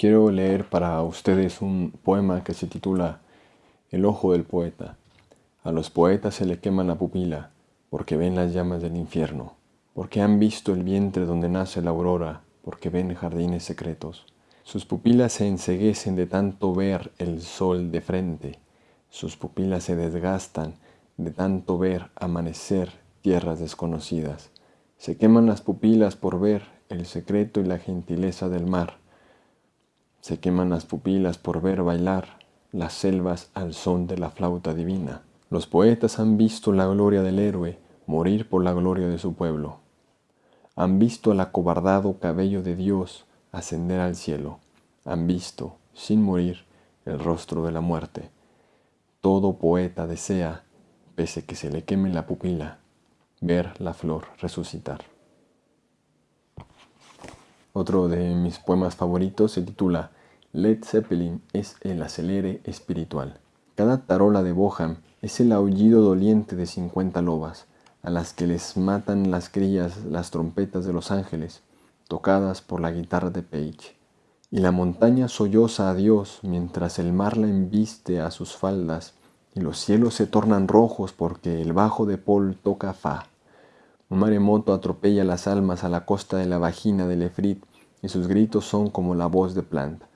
Quiero leer para ustedes un poema que se titula El ojo del poeta. A los poetas se le quema la pupila porque ven las llamas del infierno, porque han visto el vientre donde nace la aurora, porque ven jardines secretos. Sus pupilas se enseguecen de tanto ver el sol de frente, sus pupilas se desgastan de tanto ver amanecer tierras desconocidas. Se queman las pupilas por ver el secreto y la gentileza del mar se queman las pupilas por ver bailar las selvas al son de la flauta divina. Los poetas han visto la gloria del héroe morir por la gloria de su pueblo. Han visto al acobardado cabello de Dios ascender al cielo. Han visto, sin morir, el rostro de la muerte. Todo poeta desea, pese que se le queme la pupila, ver la flor resucitar. Otro de mis poemas favoritos se titula Led Zeppelin es el acelere espiritual. Cada tarola de Boham es el aullido doliente de 50 lobas, a las que les matan las crías las trompetas de los ángeles, tocadas por la guitarra de Page. Y la montaña solloza a Dios mientras el mar la embiste a sus faldas, y los cielos se tornan rojos porque el bajo de Paul toca fa. Un maremoto atropella las almas a la costa de la vagina de Lefrit y sus gritos son como la voz de Plant.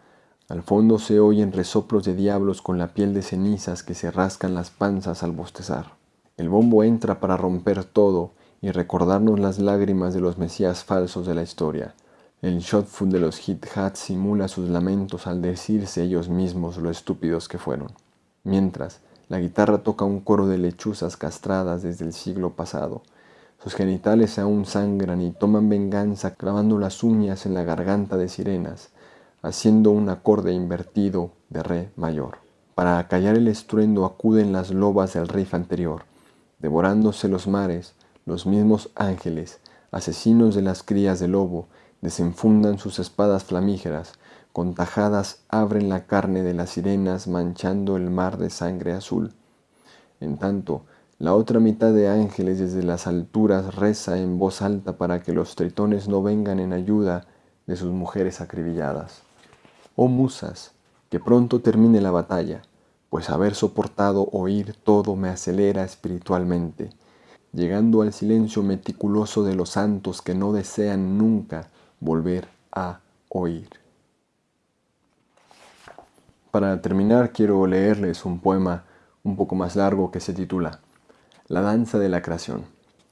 Al fondo se oyen resoplos de diablos con la piel de cenizas que se rascan las panzas al bostezar. El bombo entra para romper todo y recordarnos las lágrimas de los mesías falsos de la historia. El shotfoot de los hit hats simula sus lamentos al decirse ellos mismos lo estúpidos que fueron. Mientras, la guitarra toca un coro de lechuzas castradas desde el siglo pasado, sus genitales aún sangran y toman venganza clavando las uñas en la garganta de sirenas, haciendo un acorde invertido de re mayor. Para acallar el estruendo acuden las lobas del riff anterior, devorándose los mares, los mismos ángeles, asesinos de las crías de lobo, desenfundan sus espadas flamígeras, con tajadas abren la carne de las sirenas manchando el mar de sangre azul. En tanto, la otra mitad de ángeles desde las alturas reza en voz alta para que los tritones no vengan en ayuda de sus mujeres acribilladas. Oh musas, que pronto termine la batalla, pues haber soportado oír todo me acelera espiritualmente, llegando al silencio meticuloso de los santos que no desean nunca volver a oír. Para terminar quiero leerles un poema un poco más largo que se titula la danza de la creación.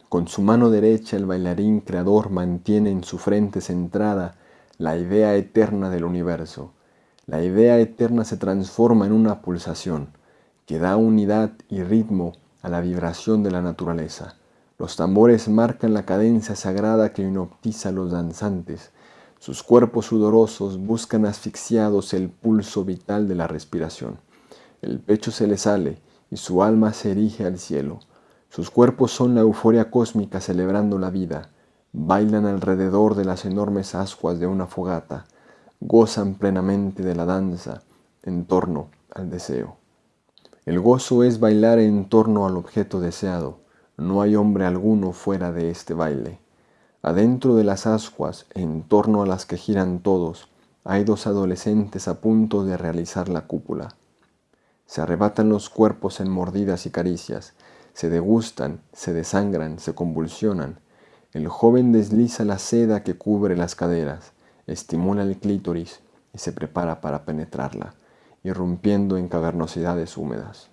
Con su mano derecha el bailarín creador mantiene en su frente centrada la idea eterna del universo. La idea eterna se transforma en una pulsación que da unidad y ritmo a la vibración de la naturaleza. Los tambores marcan la cadencia sagrada que hipnotiza a los danzantes. Sus cuerpos sudorosos buscan asfixiados el pulso vital de la respiración. El pecho se le sale y su alma se erige al cielo. Sus cuerpos son la euforia cósmica celebrando la vida. Bailan alrededor de las enormes ascuas de una fogata. Gozan plenamente de la danza en torno al deseo. El gozo es bailar en torno al objeto deseado. No hay hombre alguno fuera de este baile. Adentro de las ascuas, en torno a las que giran todos, hay dos adolescentes a punto de realizar la cúpula. Se arrebatan los cuerpos en mordidas y caricias, se degustan, se desangran, se convulsionan. El joven desliza la seda que cubre las caderas, estimula el clítoris y se prepara para penetrarla, irrumpiendo en cavernosidades húmedas.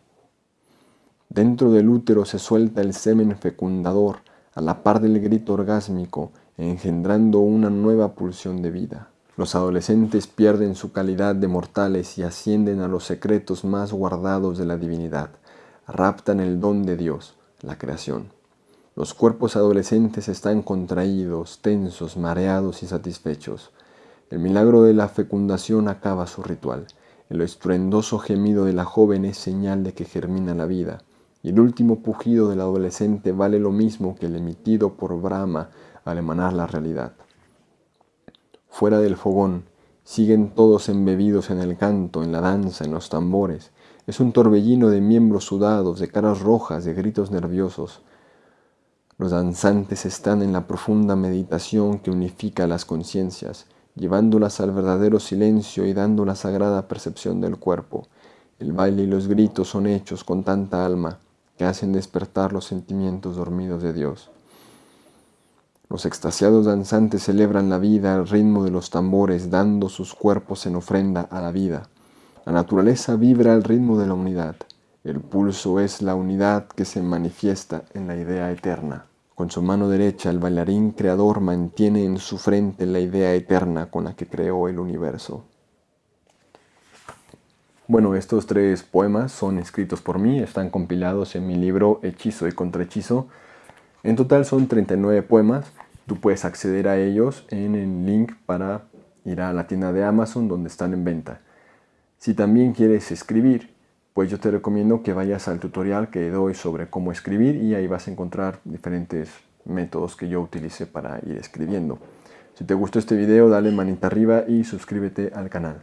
Dentro del útero se suelta el semen fecundador a la par del grito orgásmico, engendrando una nueva pulsión de vida. Los adolescentes pierden su calidad de mortales y ascienden a los secretos más guardados de la divinidad raptan el don de Dios, la creación. Los cuerpos adolescentes están contraídos, tensos, mareados y satisfechos. El milagro de la fecundación acaba su ritual. El estruendoso gemido de la joven es señal de que germina la vida. Y el último pujido del adolescente vale lo mismo que el emitido por Brahma al emanar la realidad. Fuera del fogón, siguen todos embebidos en el canto, en la danza, en los tambores, es un torbellino de miembros sudados, de caras rojas, de gritos nerviosos. Los danzantes están en la profunda meditación que unifica las conciencias llevándolas al verdadero silencio y dando la sagrada percepción del cuerpo. El baile y los gritos son hechos con tanta alma que hacen despertar los sentimientos dormidos de Dios. Los extasiados danzantes celebran la vida al ritmo de los tambores, dando sus cuerpos en ofrenda a la vida. La naturaleza vibra al ritmo de la unidad. El pulso es la unidad que se manifiesta en la idea eterna. Con su mano derecha el bailarín creador mantiene en su frente la idea eterna con la que creó el universo. Bueno, estos tres poemas son escritos por mí, están compilados en mi libro Hechizo y Contrahechizo. En total son 39 poemas, tú puedes acceder a ellos en el link para ir a la tienda de Amazon donde están en venta. Si también quieres escribir, pues yo te recomiendo que vayas al tutorial que doy sobre cómo escribir y ahí vas a encontrar diferentes métodos que yo utilicé para ir escribiendo. Si te gustó este video, dale manita arriba y suscríbete al canal.